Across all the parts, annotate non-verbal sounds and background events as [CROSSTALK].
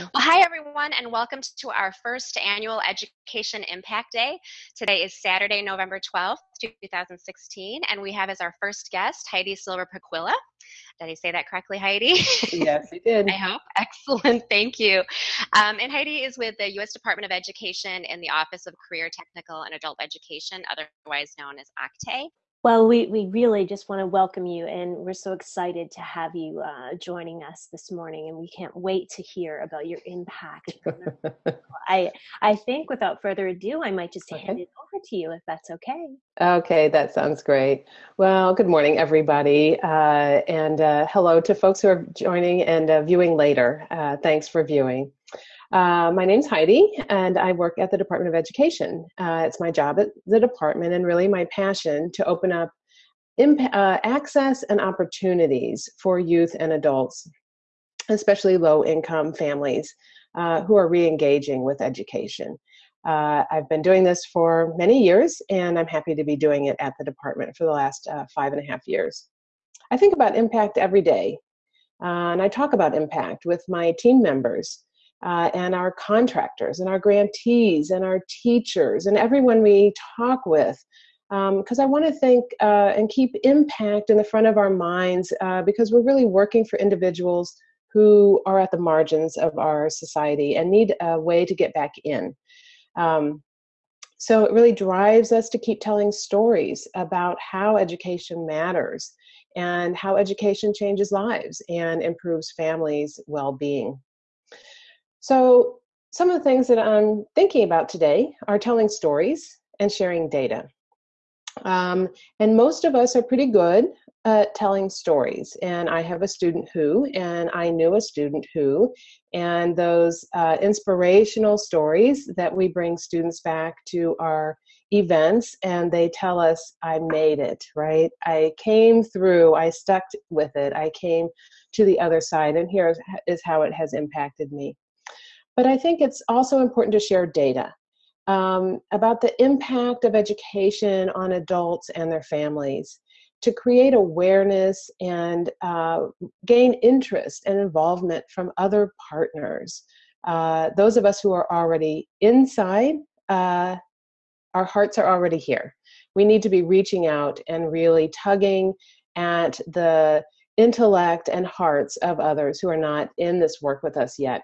Well, hi everyone, and welcome to our first annual Education Impact Day. Today is Saturday, November 12th, 2016, and we have as our first guest Heidi Silver Pacuilla. Did I say that correctly, Heidi? [LAUGHS] Yes, you did. I hope. [LAUGHS] Excellent. Thank you. Um, and Heidi is with the U.S. Department of Education in the Office of Career Technical and Adult Education, otherwise known as OCTAE. Well, we, we really just want to welcome you, and we're so excited to have you uh, joining us this morning, and we can't wait to hear about your impact. [LAUGHS] I I think without further ado, I might just okay. hand it over to you if that's okay. Okay, that sounds great. Well, good morning, everybody, uh, and uh, hello to folks who are joining and uh, viewing later. Uh, thanks for viewing. Uh, my name's Heidi, and I work at the Department of Education. Uh, it's my job at the department, and really my passion to open up uh, access and opportunities for youth and adults, especially low income families uh, who are re engaging with education. Uh, I've been doing this for many years, and I'm happy to be doing it at the department for the last uh, five and a half years. I think about impact every day, and I talk about impact with my team members uh, and our contractors and our grantees and our teachers and everyone we talk with because um, I want to think uh, and keep impact in the front of our minds uh, because we're really working for individuals who are at the margins of our society and need a way to get back in. Um, so it really drives us to keep telling stories about how education matters and how education changes lives and improves families' well being. So, some of the things that I'm thinking about today are telling stories and sharing data. Um, and most of us are pretty good at telling stories. And I have a student who, and I knew a student who, and those uh, inspirational stories that we bring students back to our events and they tell us, I made it, right? I came through, I stuck with it, I came to the other side, and here is how it has impacted me. But I think it's also important to share data um, about the impact of education on adults and their families to create awareness and uh, gain interest and involvement from other partners. Uh, those of us who are already inside, uh, our hearts are already here. We need to be reaching out and really tugging at the intellect and hearts of others who are not in this work with us yet.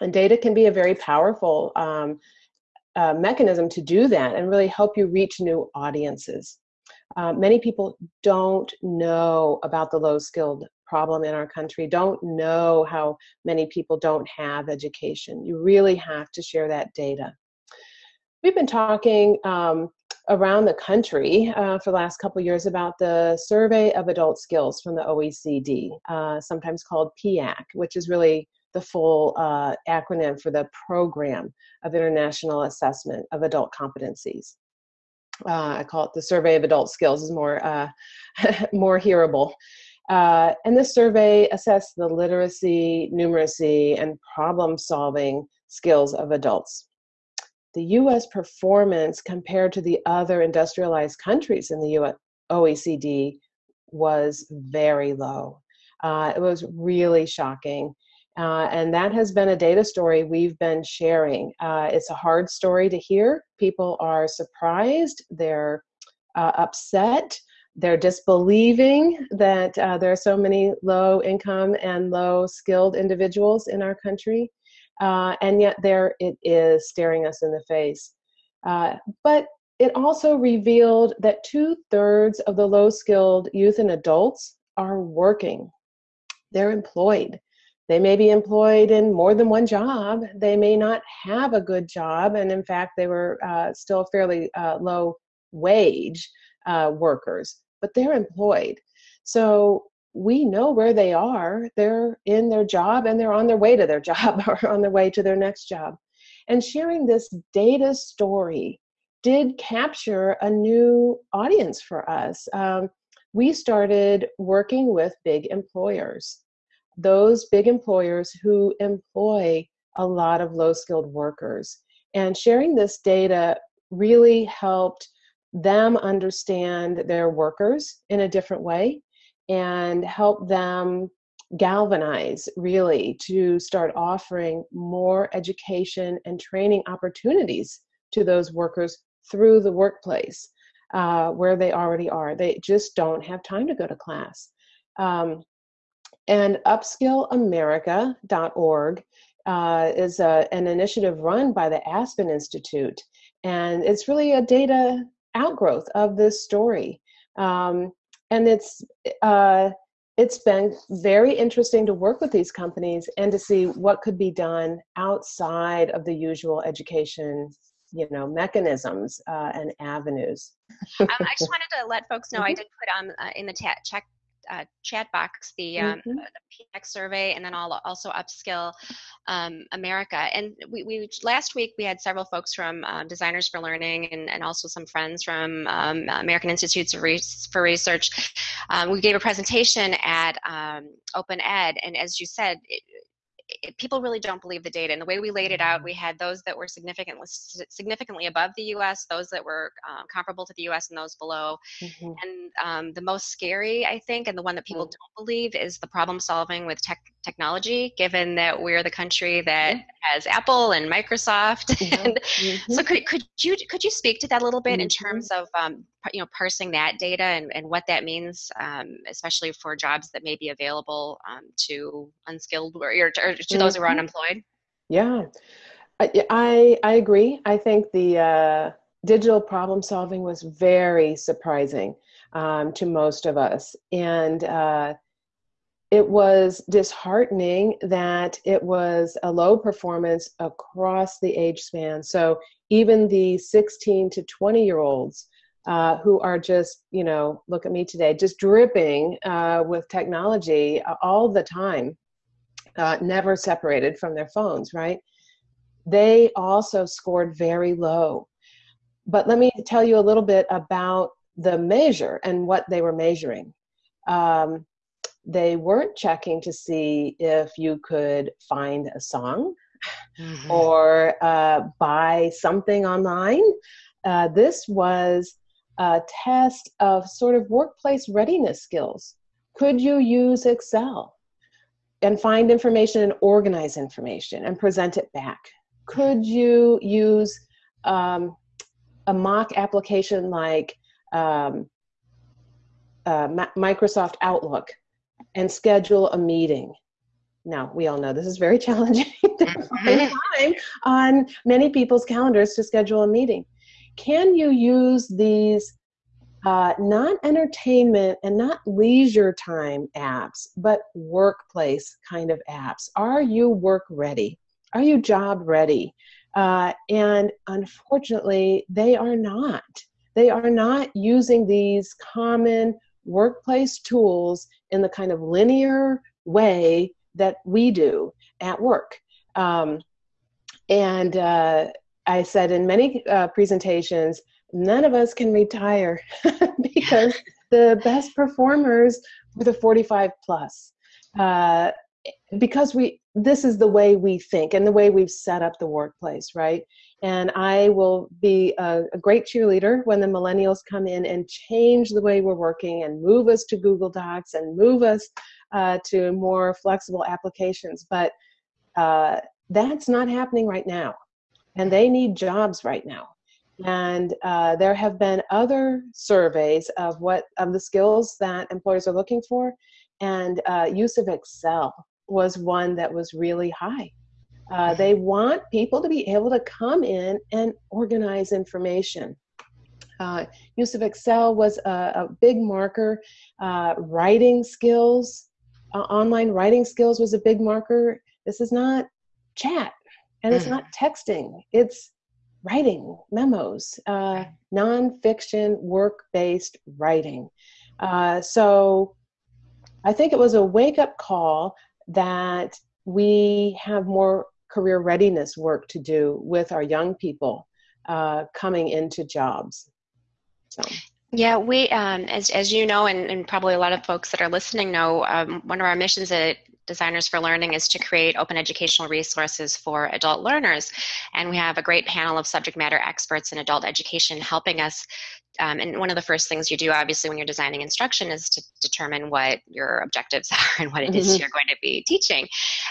And data can be a very powerful um, uh, mechanism to do that and really help you reach new audiences. Uh, many people don't know about the low skilled problem in our country, don't know how many people don't have education. You really have to share that data. We've been talking um, around the country uh, for the last couple years about the Survey of Adult Skills from the OECD, uh, sometimes called PIAAC, which is really the full uh, acronym for the Program of International Assessment of Adult Competencies. Uh, I call it the Survey of Adult Skills is more uh, [LAUGHS] more hearable. Uh, and this survey assessed the literacy, numeracy, and problem-solving skills of adults. The U.S. performance compared to the other industrialized countries in the US, OECD was very low. Uh, it was really shocking. Uh, and that has been a data story we've been sharing. Uh, it's a hard story to hear. People are surprised, they're uh, upset, they're disbelieving that uh, there are so many low income and low skilled individuals in our country. Uh, and yet, there it is staring us in the face. Uh, but it also revealed that two thirds of the low skilled youth and adults are working, they're employed. They may be employed in more than one job. They may not have a good job, and in fact, they were uh, still fairly uh, low wage uh, workers, but they're employed. So we know where they are. They're in their job and they're on their way to their [LAUGHS] job or on their way to their next job. And sharing this data story did capture a new audience for us. Um, we started working with big employers those big employers who employ a lot of low skilled workers. And sharing this data really helped them understand their workers in a different way and help them galvanize really to start offering more education and training opportunities to those workers through the workplace uh, where they already are. They just don't have time to go to class. Um, and upskillamerica.org uh, is a, an initiative run by the Aspen Institute. And it's really a data outgrowth of this story. Um, and it's uh, it's been very interesting to work with these companies and to see what could be done outside of the usual education you know mechanisms uh, and avenues um, i just wanted to let folks know mm-hmm. i did put on uh, in the ta- check uh, chat box the, um, mm-hmm. the PIAAC survey and then I'll also upskill um, America. And we, we, last week we had several folks from um, Designers for Learning and, and also some friends from um, American Institutes Re- for Research. Um, we gave a presentation at um, Open Ed, and as you said, it, it, people really don't believe the data. And the way we laid it out, we had those that were significantly significantly above the U.S., those that were um, comparable to the U.S., and those below. Mm-hmm. And um, the most scary, I think, and the one that people mm-hmm. don't believe is the problem solving with tech technology. Given that we're the country that mm-hmm. has Apple and Microsoft, [LAUGHS] and so mm-hmm. could could you could you speak to that a little bit in mm-hmm. terms of um, you know parsing that data and, and what that means um, especially for jobs that may be available um, to unskilled or, or to mm-hmm. those who are mm-hmm. unemployed yeah i i agree i think the uh, digital problem solving was very surprising um, to most of us and uh, it was disheartening that it was a low performance across the age span so even the 16 to 20 year olds uh, who are just, you know, look at me today, just dripping uh, with technology all the time, uh, never separated from their phones, right? They also scored very low. But let me tell you a little bit about the measure and what they were measuring. Um, they weren't checking to see if you could find a song mm-hmm. or uh, buy something online. Uh, this was a test of sort of workplace readiness skills. Could you use Excel and find information and organize information and present it back? Could you use um, a mock application like um, uh, Microsoft Outlook and schedule a meeting? Now, we all know this is very [LAUGHS] challenging to find mm-hmm. time on many people's calendars to schedule a meeting can you use these uh, not entertainment and not leisure time apps, but workplace kind of apps? Are you work ready? Are you job ready? Uh, and unfortunately, they are not. They are not using these common workplace tools in the kind of linear way that we do at work. Um, and uh, I said in many uh, presentations, none of us can retire [LAUGHS] because the best performers were the 45 plus. Uh, because we this is the way we think and the way we've set up the workplace right? And i will be a, a, great cheerleader when the millennials come in and change the way we're working and move us to google docs and move us uh, to more flexible applications. But uh, that's not happening right now and they need jobs right now. And uh, there have been other surveys of what of the skills that employers are looking for, and uh, use of Excel was one that was really high. Uh, they want people to be able to come in and organize information. Uh, use of Excel was a, a big marker. Uh, writing skills, uh, online writing skills was a big marker. This is not chat and it's mm. not texting it's writing memos uh, nonfiction work-based writing. Uh, so i think it was a wake-up call that we have more career readiness work to do with our young people uh, coming into jobs. So. Yeah, we, um, as, as you know, and, and, probably a lot of folks that are listening know, um, one of our missions at Designers for Learning is to create open educational resources for adult learners. And we have a great panel of subject matter experts in adult education helping us um, and one of the first things you do, obviously, when you're designing instruction is to determine what your objectives [LAUGHS] are and what it is mm-hmm. you're going to be teaching.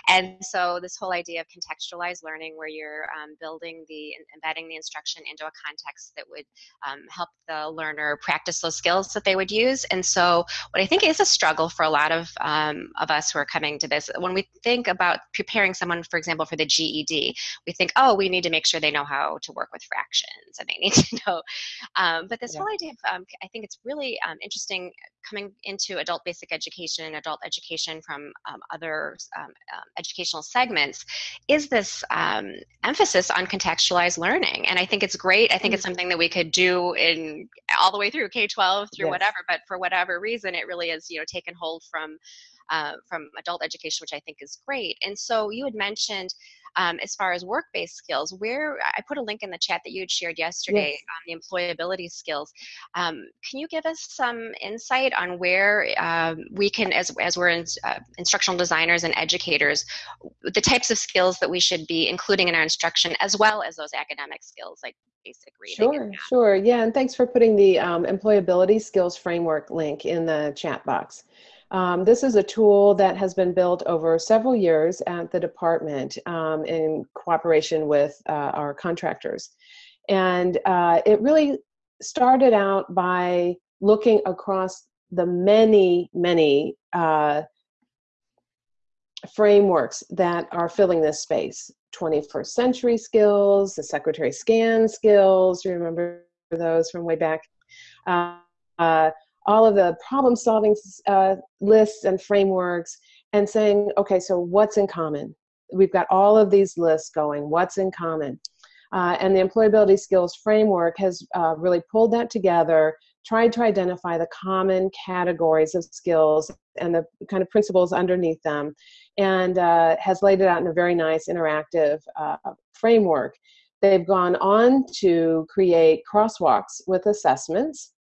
And so, this whole idea of contextualized learning, where you're um, building the embedding the instruction into a context that would um, help the learner practice those skills that they would use. And so, what I think is a struggle for a lot of um, of us who are coming to this, when we think about preparing someone, for example, for the GED, we think, oh, we need to make sure they know how to work with fractions and they need [LAUGHS] to know. Um, but this yeah. whole idea of, um, I think it's really um, interesting coming into adult basic education and adult education from um, other um, um, educational segments is this um, emphasis on contextualized learning. And I think it's great. I think it's something that we could do in all the way through K-12 through yes. whatever, but for whatever reason, it really is, you know, taken hold from uh, from adult education, which I think is great. And so you had mentioned um, as far as work-based skills, where I put a link in the chat that you had shared yesterday yes. on the employability skills. Um, can you give us some insight on where um, we can, as, as we're in, uh, instructional designers and educators, the types of skills that we should be including in our instruction, as well as those academic skills like basic reading. Sure, sure. Yeah, and thanks for putting the um, employability skills framework link in the chat box. Um, this is a tool that has been built over several years at the department um, in cooperation with uh, our contractors. And uh, it really started out by looking across the many, many uh, frameworks that are filling this space 21st century skills, the Secretary Scan skills, you remember those from way back. All of the problem solving uh, lists and frameworks and saying, okay, so what's in common? We've got all of these lists going. What's in common? Uh, and the employability skills framework has uh, really pulled that together, tried to identify the common categories of skills and the kind of principles underneath them, and uh, has laid it out in a very nice interactive uh, framework. They've gone on to create crosswalks with assessments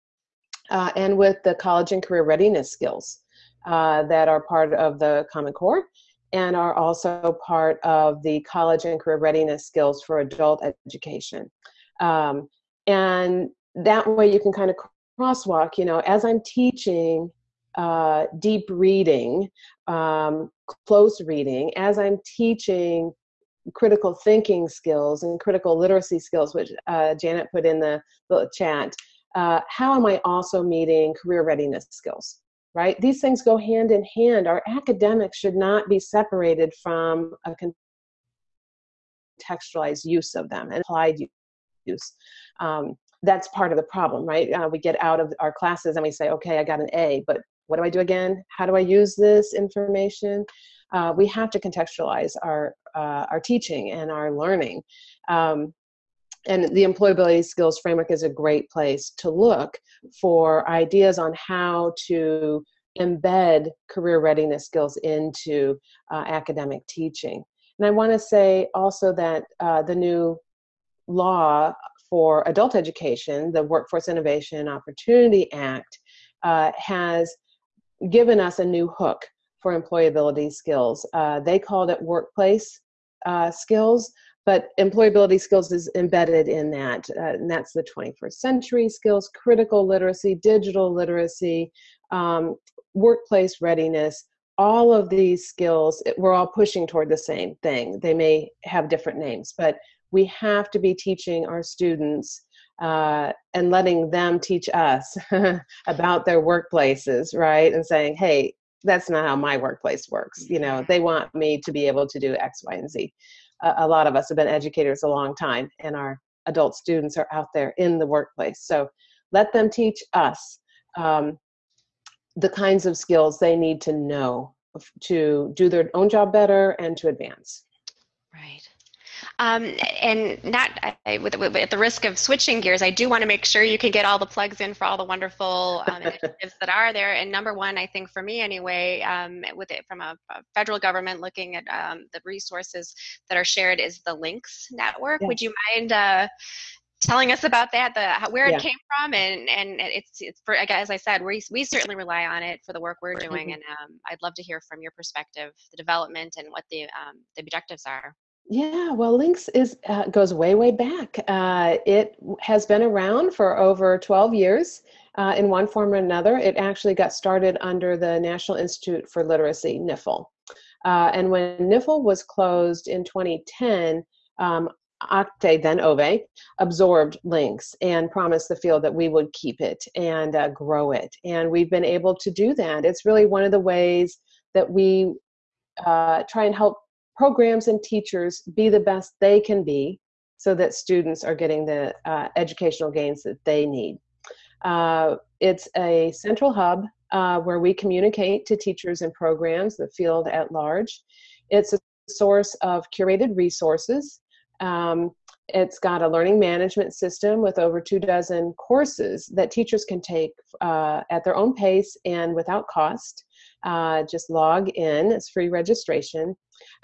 uh, and with the college and career readiness skills uh, that are part of the Common Core and are also part of the college and career readiness skills for adult education. Um, and that way you can kind of crosswalk, you know, as I'm teaching uh, deep reading, um, close reading, as I'm teaching critical thinking skills and critical literacy skills, which uh, Janet put in the, the chat, uh, how am I also meeting career readiness skills? Right? These things go hand in hand. Our academics should not be separated from a contextualized use of them and applied use. Um, that's part of the problem, right? Uh, we get out of our classes and we say, okay, I got an A, but what do I do again? How do I use this information? Uh, we have to contextualize our uh, our teaching and our learning. Um, and the employability skills framework is a great place to look for ideas on how to embed career readiness skills into uh, academic teaching. And I want to say also that uh, the new law for adult education, the Workforce Innovation and Opportunity Act, uh, has given us a new hook for employability skills. Uh, they called it workplace uh, skills, but employability skills is embedded in that uh, and that's the 21st century skills critical literacy digital literacy um, workplace readiness. All of these skills we're all pushing toward the same thing. They may have different names but we have to be teaching our students uh, and letting them teach us [LAUGHS] about their workplaces right? And saying hey that's not how my workplace works. You know they want me to be able to do x y and z a, lot of us have been educators a long time and our adult students are out there in the workplace. So let them teach us um, the kinds of skills they need to know to do their own job better and to advance. Right. Um, and not I, with, with, at the risk of switching gears, I do want to make sure you can get all the plugs in for all the wonderful um, [LAUGHS] initiatives that are there. And number one, I think for me anyway, um, with it from a, a, federal government looking at um, the resources that are shared is the LINCS Network. Would you mind uh, telling us about that, the where it yeah. came from, and and it's it's for as I said, we we certainly rely on it for the work we're doing, mm-hmm. and um, I'd love to hear from your perspective, the development and what the um, the objectives are. Yeah, well, LINCS is uh, goes way way back. Uh, it has been around for over 12 years. Uh, in one form or another, it actually got started under the National Institute for Literacy, NIFL. Uh, and when NIFL was closed in 2010, um, then OVAE, absorbed LINCS and promised the field that we would keep it and uh, grow it. And we've been able to do that. It's really one of the ways that we uh, try and help programs and teachers be the best they can be so that students are getting the uh, educational gains that they need. Uh, it's a central hub uh, where we communicate to teachers and programs, the field at large. It's a source of curated resources um, it's got a learning management system with over two dozen courses that teachers can take uh, at their own pace and without cost. Uh, just log in, it's free registration,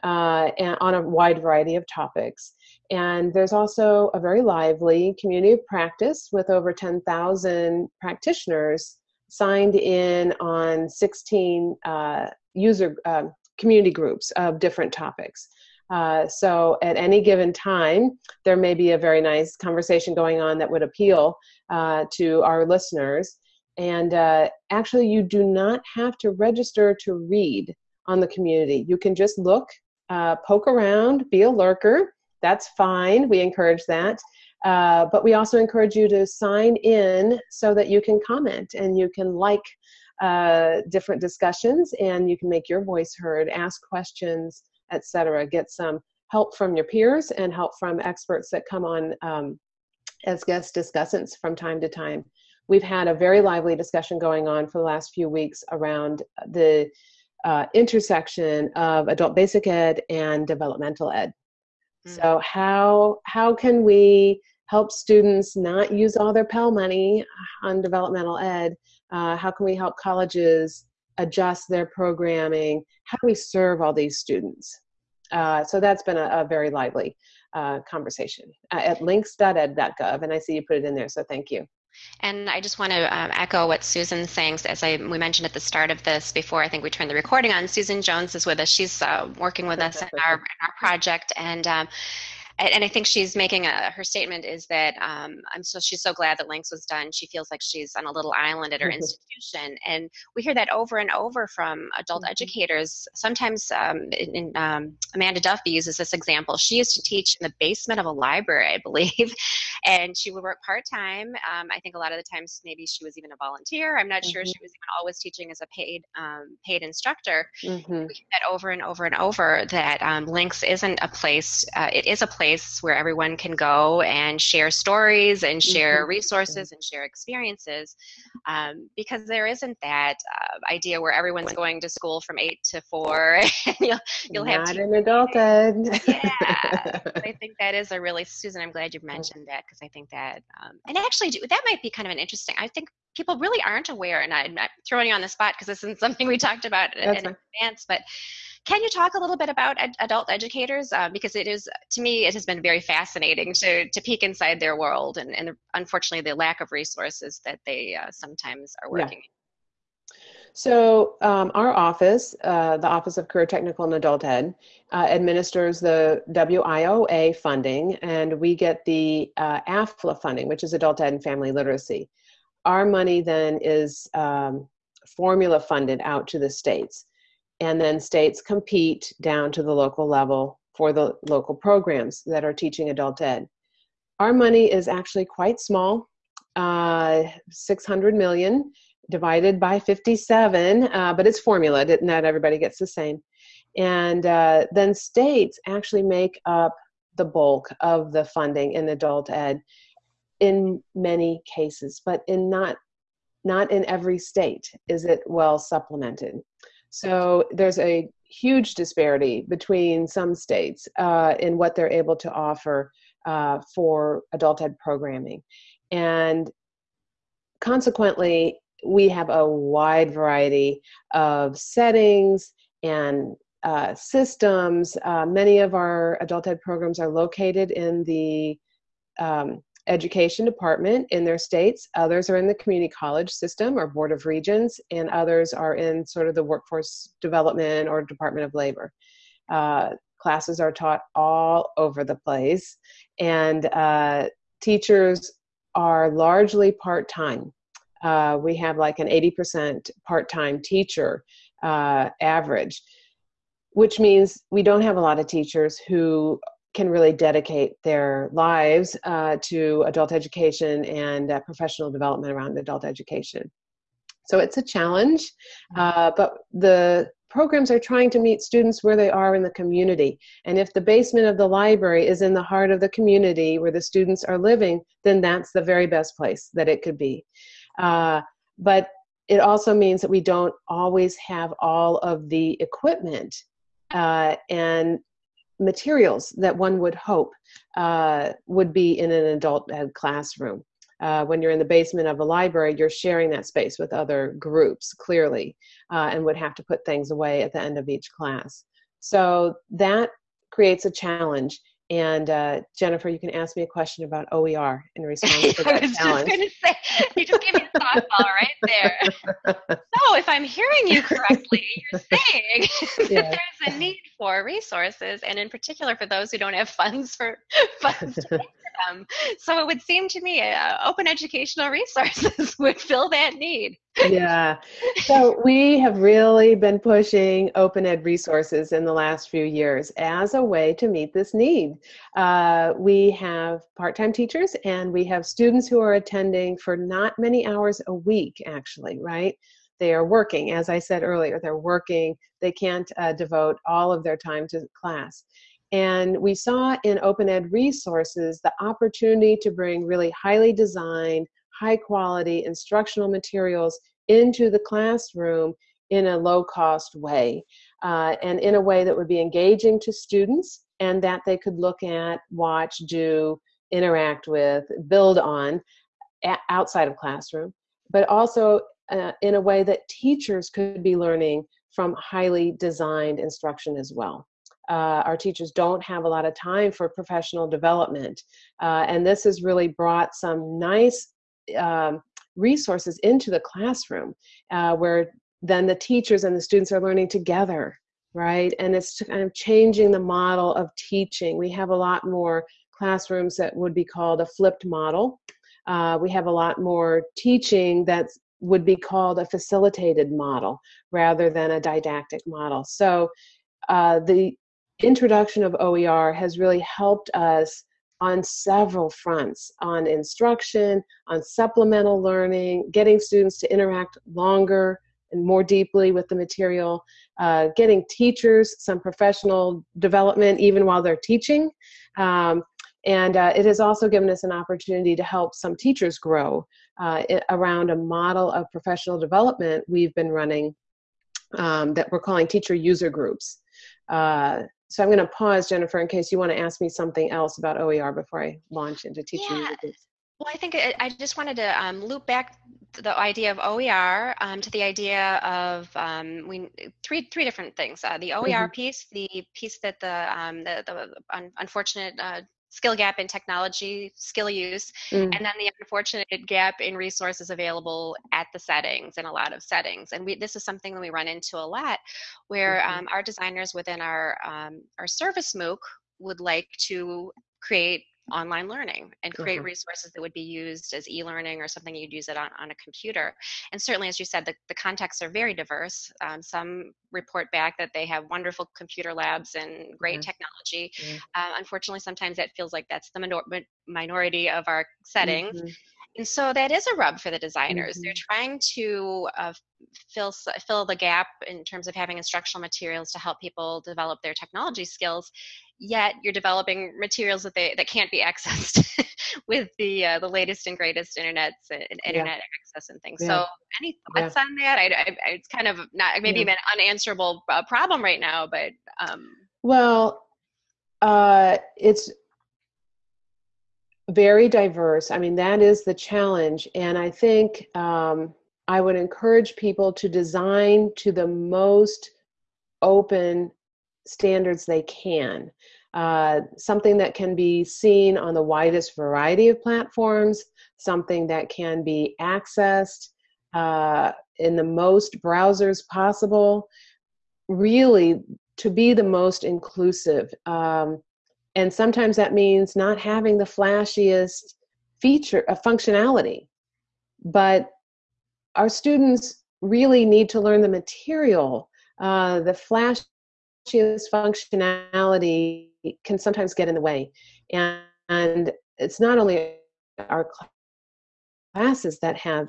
uh, and on a wide variety of topics. And there's also a very lively community of practice with over 10,000 practitioners signed in on 16 uh, user uh, community groups of different topics. Uh, so at any given time, there may be a very nice conversation going on that would appeal uh, to our listeners. And uh, actually, you do not have to register to read on the community. You can just look, uh, poke around, be a lurker. That's fine. We encourage that. Uh, but we also encourage you to sign in so that you can comment and you can like uh, different discussions and you can make your voice heard, ask questions etc. Get some help from your peers and help from experts that come on um, as guest discussants from time to time. We've had a very lively discussion going on for the last few weeks around the uh, intersection of adult basic ed and developmental ed. Mm. So how how can we help students not use all their Pell money on developmental ed? Uh, how can we help colleges adjust their programming? How do we serve all these students? Uh, so that's been a, a very lively uh, conversation uh, at lincs.ed.gov, and I see you put it in there, so thank you. And I just want to um, echo what Susan's saying. As I we mentioned at the start of this, before I think we turned the recording on, Susan Jones is with us. She's uh, working with us in our, in our project, and um, and I think she's making a her statement is that um, I'm so she's so glad that LINCS was done. She feels like she's on a little island at her mm-hmm. [LAUGHS] institution, and we hear that over and over from adult mm-hmm. educators. Sometimes, um, in, in, um, Amanda Duffy uses this example. She used to teach in the basement of a library, I believe, [LAUGHS] and she would work part time. Um, I think a lot of the times maybe she was even a volunteer. I'm not mm-hmm. sure she was even always teaching as a paid um, paid instructor. Mm-hmm. We hear that over and over and over that um, LINCS isn't a place. Uh, it is a place place where everyone can go and share stories and share mm-hmm. resources and share experiences um, because there isn't that uh, idea where everyone's going to school from eight to four [LAUGHS] and you'll, you'll Not have an adulthood [LAUGHS] yeah i think that is a really [LAUGHS] susan i'm glad you mm. mentioned that because i think that um, and actually that might be kind of an interesting i think people really aren't aware and i'm throwing you on the spot because this isn't something we talked about in, in advance but can you talk a little bit about ed- adult educators? Uh, because it is, to me, it has been very fascinating to, to peek inside their world and, and unfortunately the lack of resources that they uh, sometimes are working yeah. So um, our office, uh, the Office of Career Technical and Adult Ed, uh, administers the WIOA funding, and we get the uh, AEFLA funding, which is Adult Ed and Family Literacy. Our money then is um, formula funded out to the states and then states compete down to the local level for the local programs that are teaching adult ed. Our money is actually quite small, uh, 600 million divided by 57, uh, but it's formula, not everybody gets the same. And uh, then states actually make up the bulk of the funding in adult ed in many cases, but in not not in every state is it well supplemented. So there's a huge disparity between some states uh, in what they're able to offer uh, for adult ed programming. And consequently, we have a wide variety of settings and uh, systems. Uh, many of our adult ed programs are located in the um, education department in their states. Others are in the community college system or board of regents, and others are in sort of the workforce development or Department of Labor. Uh, classes are taught all over the place, and uh, teachers are largely part time. Uh, we have like an 80% part time teacher uh, average, which means we don't have a lot of teachers who can really dedicate their lives uh, to adult education and uh, professional development around adult education. So it's a challenge, mm-hmm. uh, but the programs are trying to meet students where they are in the community. And if the basement of the library is in the heart of the community where the students are living, then that's the very best place that it could be. Uh, but it also means that we don't always have all of the equipment uh, and materials that one would hope uh, would be in an adult ed classroom. Uh, when you're in the basement of a library, you're sharing that space with other groups, clearly, uh, and would have to put things away at the end of each class. So that creates a challenge. And uh, Jennifer, you can ask me a question about OER in response [LAUGHS] to that I was challenge. just going to say, you just gave me a softball right there. [LAUGHS] so, if I'm hearing you correctly, you're saying [LAUGHS] Yeah. that there's a need for resources, and in particular for those who don't have funds for [LAUGHS] funds to pay for [LAUGHS] them. So, it would seem to me uh, open educational [LAUGHS] resources would fill that need. yeah. So we have really been pushing open ed resources in the last few years as a way to meet this need. Uh, we have part time teachers and we have students who are attending for not many hours a week, actually, right? They are working, as I said earlier, they're working, they can't uh, devote all of their time to class. And we saw in open ed resources the opportunity to bring really highly designed, high quality instructional materials into the classroom in a low cost way uh, and in a way that would be engaging to students and that they could look at, watch, do, interact with, build on outside of classroom, but also uh, in a way that teachers could be learning from highly designed instruction as well. Uh, our teachers don't have a lot of time for professional development, uh, and this has really brought some nice um, resources into the classroom uh, where then the teachers and the students are learning together right? And it's kind of changing the model of teaching. We have a lot more classrooms that would be called a flipped model. Uh, we have a lot more teaching that would be called a facilitated model rather than a didactic model so uh, the introduction of oer has really helped us on several fronts on instruction, on supplemental learning, getting students to interact longer and more deeply with the material, uh, getting teachers some professional development even while they're teaching. Um, and uh, it has also given us an opportunity to help some teachers grow uh, around a model of professional development we've been running um, that we're calling teacher user groups. Uh, so I'm going to pause, Jennifer, in case you want to ask me something else about OER before I launch into teaching. Yeah. Well, I think I, I just wanted to um, loop back the idea of OER um, to the idea of um, we three three different things. Uh, the OER Mhm. piece, the piece that the um, the, the un- unfortunate uh, skill gap in technology skill use, Mm. and then the unfortunate gap in resources available at the settings in a lot of settings. And we this is something that we run into a lot, where Mhm. um, our designers within our um, our service MOOC would like to create online learning and create Uh-huh. resources that would be used as e-learning or something you'd use it on, on a computer and certainly as you said the, the contexts are very diverse um, some report back that they have wonderful computer labs and great Mhm. technology Yeah. uh, unfortunately sometimes that feels like that's the minor- minority of our settings Mhm. and so that is a rub for the designers. They're Mhm. trying to uh, fill fill the gap in terms of having instructional materials to help people develop their technology skills. Yet you're developing materials that they that can't be accessed [LAUGHS] with the uh, the latest and greatest internets and internet access and things. Yeah. So any thoughts on that? I, I, it's kind of not maybe Yeah. an unanswerable uh, problem right now, but um, Well, uh, it's very diverse. I mean, that is the challenge. And I think um, I would encourage people to design to the most open standards they can. uh, something that can be seen on the widest variety of platforms, something that can be accessed uh, in the most browsers possible, really to be the most inclusive. Um, and sometimes that means not having the flashiest feature, a uh, functionality, but our students really need to learn the material. Uh, the flashiest functionality can sometimes get in the way. And, and it's not only our classes that have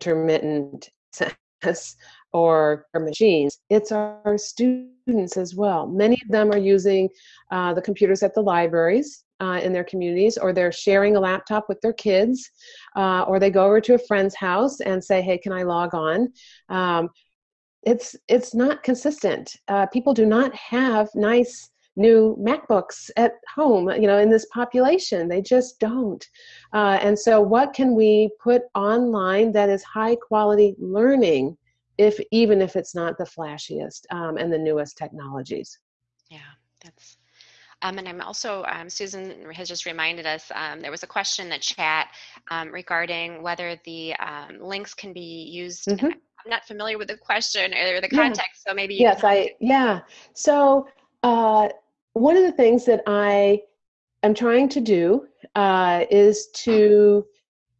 intermittent access or, or machines, it's our students as well. Many of them are using uh, the computers at the libraries uh, in their communities, or they're sharing a laptop with their kids, uh, or they go over to a friend's house and say, "Hey, can I log on?" Um, it's it's not consistent. Uh, people do not have nice new MacBooks at home, you know, in this population. They just don't. Uh, and so, what can we put online that is high quality learning, if even if it's not the flashiest um, and the newest technologies? Yeah, that's. Um, and I'm also, um, Susan has just reminded us, um, there was a question in the chat um, regarding whether the um, LINCS can be used. Mm-hmm. I'm not familiar with the question or the context, yeah. so maybe. yes, I, yeah. So uh, one of the things that I am trying to do uh, is to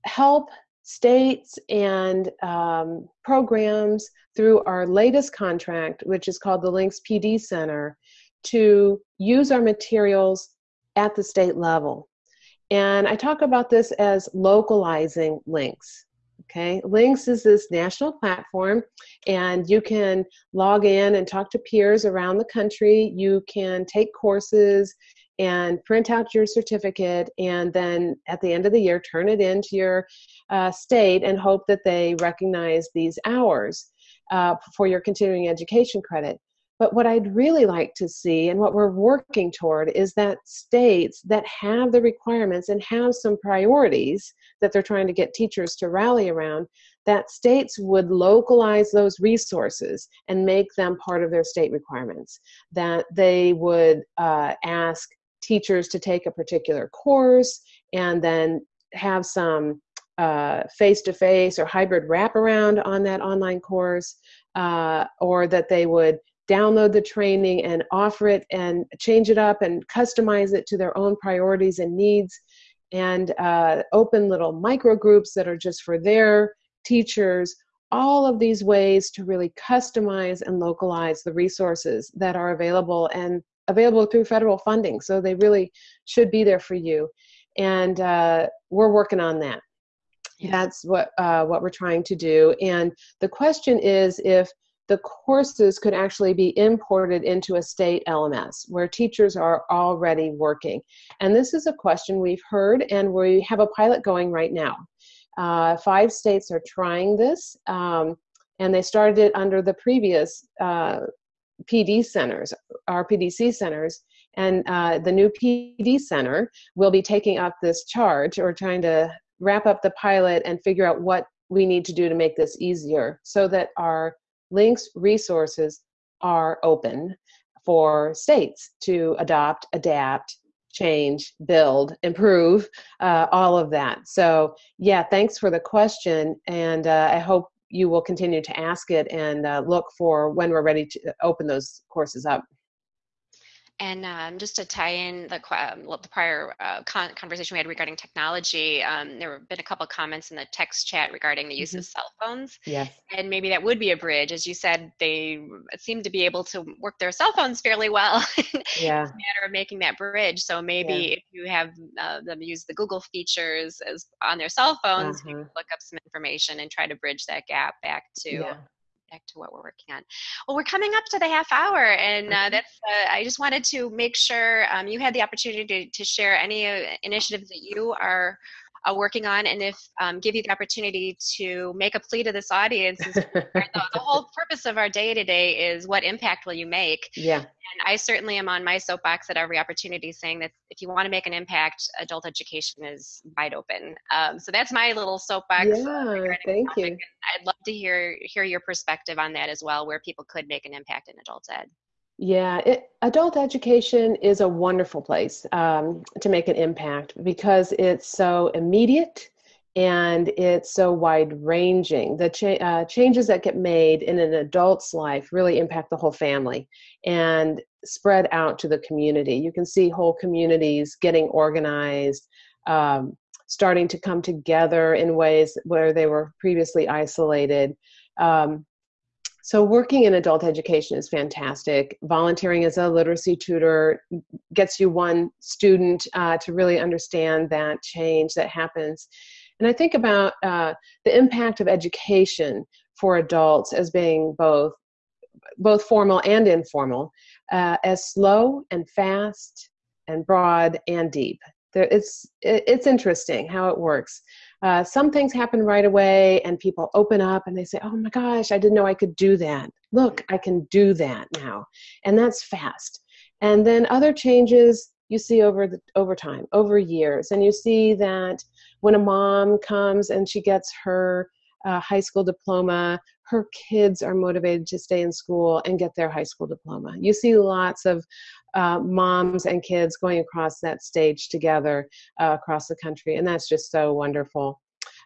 help states and um, programs through our latest contract, which is called the LINCS PD Center, to use our materials at the state level. And I talk about this as localizing LINCS. Okay, LINCS is this national platform, and you can log in and talk to peers around the country. You can take courses and print out your certificate, and then at the end of the year, turn it into your uh, state and hope that they recognize these hours uh, for your continuing education credit. But what I'd really like to see and what we're working toward is that states that have the requirements and have some priorities that they're trying to get teachers to rally around, that states would localize those resources and make them part of their state requirements. That they would uh, ask teachers to take a particular course and then have some face to face or hybrid wraparound on that online course, uh, or that they would download the training and offer it and change it up and customize it to their own priorities and needs. And uh, open little micro groups that are just for their teachers. All of these ways to really customize and localize the resources that are available and available through federal funding. So they really should be there for you. And uh, we're working on that. Yeah. that's what uh, what we're trying to do. And the question is if the courses could actually be imported into a state LMS where teachers are already working. And this is a question we've heard, and we have a pilot going right now. Uh, five states are trying this, um, and they started it under the previous uh, PD centers, RPDC centers, and uh, the new PD center will be taking up this charge or trying to wrap up the pilot and figure out what we need to do to make this easier so that our LINCS resources are open for states to adopt, adapt, change, build, improve, uh, all of that. So, yeah, thanks for the question. And uh, I hope you will continue to ask it and uh, look for when we're ready to open those courses up. And um, just to tie in the, um, the prior uh, con conversation we had regarding technology, um, there have been a couple comments in the text chat regarding the use mm -hmm. of mm-hmm. cell phones. Yes. And maybe that would be a bridge. As you said, they seem to be able to work their cell phones fairly well. [LAUGHS] yeah. it's a matter of making that bridge. So maybe yeah. if you have uh, them use the Google features as on their cell phones, you can look up some information and try to bridge that gap back to yeah back to what we're working on. Well, we're coming up to the half hour, and uh, that's. Uh, I just wanted to make sure um, you had the opportunity to, to share any uh, initiatives that you are uh, working on, and if um, give you the opportunity to make a plea to this audience. the, the, whole [LAUGHS] purpose of our day today is what impact will you make? Yeah. And I certainly am on my soapbox at every opportunity, saying that if you want to make an impact, adult education is wide open. Um, so that's my little soapbox. Yeah, thank you. I'd love to hear hear your perspective on that as well, where people could make an impact in adult ed. Yeah, it, adult education is a wonderful place um, to make an impact because it's so immediate and it's so wide ranging. The cha- uh, changes that get made in an adult's life really impact the whole family and spread out to the community. You can see whole communities getting organized, um, starting to come together in ways where they were previously isolated. Um, so, working in adult education is fantastic. Volunteering as a literacy tutor gets you one student uh, to really understand that change that happens. And I think about uh, the impact of education for adults as being both both formal and informal, uh, as slow and fast and broad and deep. There, it's it's interesting how it works. Uh, some things happen right away, and people open up and they say, "Oh my gosh, I didn't know I could do that. Look, I can do that now," and that's fast. And then other changes you see over the over time, over years, and you see that when a mom comes and she gets her uh, high school diploma, her kids are motivated to stay in school and get their high school diploma. You see lots of uh, moms and kids going across that stage together uh, across the country, and that's just so wonderful.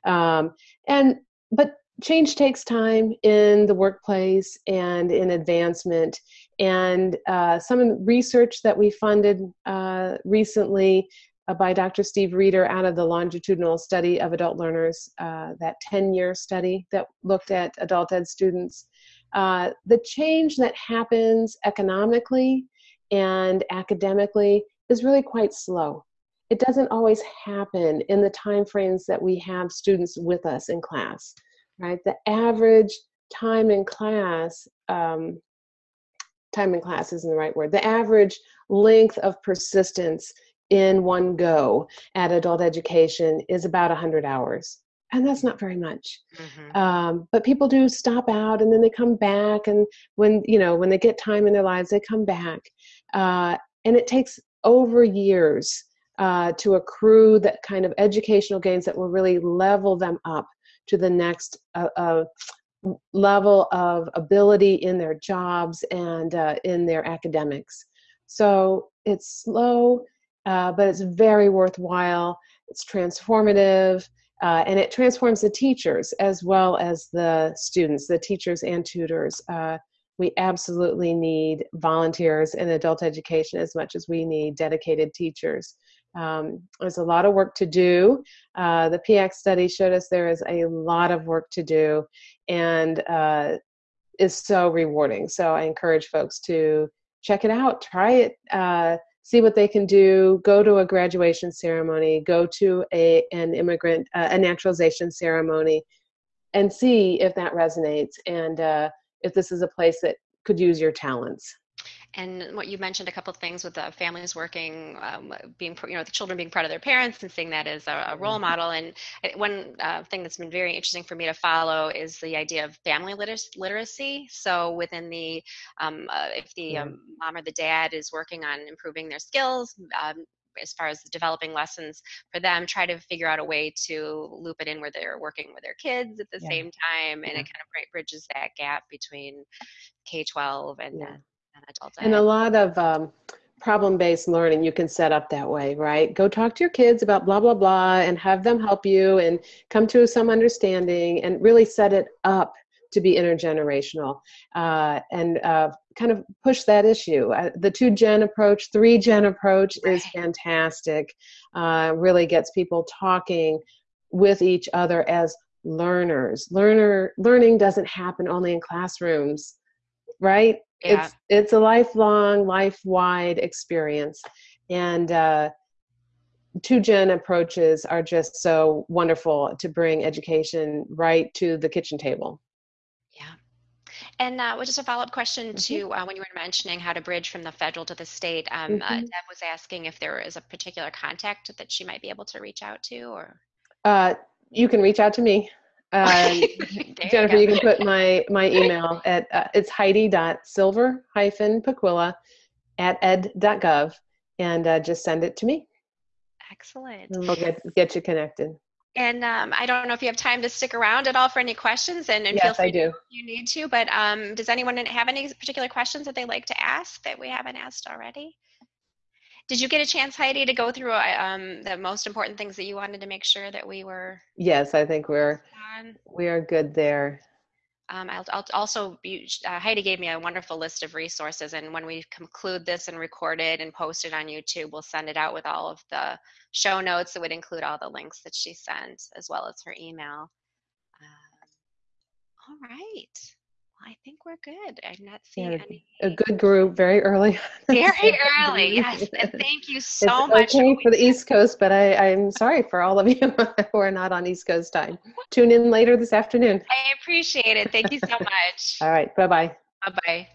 Um, and but change takes time in the workplace and in advancement. And uh, some research that we funded uh, recently uh, by Dr. Steve Reder out of the longitudinal study of adult learners, uh, that 10 year study that looked at adult ed students. The change that happens economically and academically is really quite slow. It doesn't always happen in the time frames that we have students with us in class, right? The average time in class, um, time in class isn't the right word, the average length of persistence in one go at adult education is about 100 hours and that's not very much mm-hmm. um, but people do stop out and then they come back and when you know when they get time in their lives they come back uh, and it takes over years uh, to accrue that kind of educational gains that will really level them up to the next uh, uh level of ability in their jobs and uh, in their academics so it's slow uh, but it's very worthwhile. It's transformative, uh, and it transforms the teachers as well as the students, the teachers and tutors. Uh, we absolutely need volunteers in adult education as much as we need dedicated teachers. Um, there's a lot of work to do. Uh, the PIAAC study showed us there is a lot of work to do, and uh, is so rewarding. So I encourage folks to check it out, try it uh, see what they can do go to a graduation ceremony go to a an immigrant uh, a naturalization ceremony and see if that resonates and uh, if this is a place that could use your talents and what you mentioned a couple of things with the families working, um, being you know the children being proud of their parents and seeing that as a, a role mm-hmm. model. And one uh, thing that's been very interesting for me to follow is the idea of family liter- literacy. So within the um, uh, if the um, mom or the dad is working on improving their skills. Um, as far as developing lessons for them, try to figure out a way to loop it in where they're working with their kids at the yeah. same time, and yeah. it kind of bridges that gap between K 12 and yeah and a lot of um, problem based learning you can set up that way, right? Go talk to your kids about blah, blah, blah, and have them help you and come to some understanding and really set it up to be intergenerational uh, and uh, kind of push that issue. Uh, the two gen approach, three gen approach right. is fantastic, uh, really gets people talking with each other as learners. Learner learning doesn't happen only in classrooms, right? Yeah. it's it's a lifelong life wide experience and uh, two gen approaches are just so wonderful to bring education right to the kitchen table yeah and uh, just a follow-up question mm-hmm. to uh, when you were mentioning how to bridge from the federal to the state um, uh, mm-hmm. deb was asking if there is a particular contact that she might be able to reach out to or uh, you can reach out to me uh, [LAUGHS] Jennifer, you, you, can put my my email at uh, it's heidi.silver hyphen pacuilla at ed.gov and uh, just send it to me. Excellent. And we'll get, get you connected. And um, I don't know if you have time to stick around at all for any questions, and, and yes, feel free I do. if you need to. But um, does anyone have any particular questions that they'd like to ask that we haven't asked already? Did you get a chance, Heidi, to go through uh, um, the most important things that you wanted to make sure that we were Yes, I think we're on? we are good there. Um, I'll, I'll also be, uh, Heidi gave me a wonderful list of resources, and when we conclude this and record it and post it on YouTube, we'll send it out with all of the show notes that would include all the links that she sent, as well as her email. Um, all right. I think we're good. I'm not seeing Yeah, any. A good group, very early. [LAUGHS] Very early, yes. And [LAUGHS] thank you so it's much. okay for the East Coast, but I, I'm sorry for all of [LAUGHS] you who are not on East Coast time. Tune in later this afternoon. I appreciate it. Thank you so much. All right, bye bye. bye bye.